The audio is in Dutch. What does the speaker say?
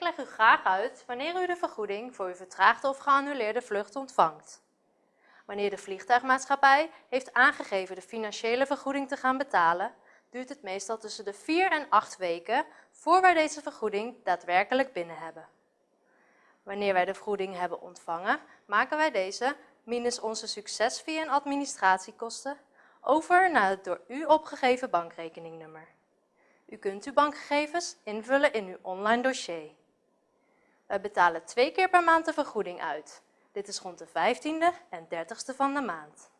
Ik leg u graag uit wanneer u de vergoeding voor uw vertraagde of geannuleerde vlucht ontvangt. Wanneer de vliegtuigmaatschappij heeft aangegeven de financiële vergoeding te gaan betalen, duurt het meestal tussen de 4 en 8 weken voor wij deze vergoeding daadwerkelijk binnen hebben. Wanneer wij de vergoeding hebben ontvangen, maken wij deze, minus onze succesfee en administratiekosten, over naar het door u opgegeven bankrekeningnummer. U kunt uw bankgegevens invullen in uw online dossier. Wij betalen twee keer per maand de vergoeding uit. Dit is rond de 15e en 30e van de maand.